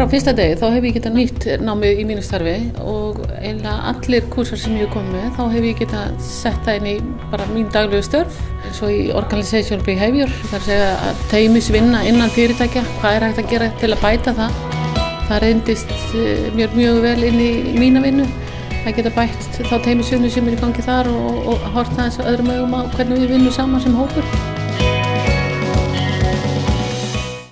frá fyrsta degi þá hef ég getað nýtt námið í mínu starfi og eiginlega allir kursar sem ég hef komið með þá hef ég getað sett það inn í bara mín daglegu störf eins og í Organization Behavior þar segja að teimisvinna innan fyrirtækja hvað er hægt að gera til að bæta það. Það reyndist eh, mjög mjög vel inn í mína vinnu að geta bætt þá teimisvinnu sem er í gangi þar og, og horta þess öðrum augum á hvernig við vinnum saman sem hópur.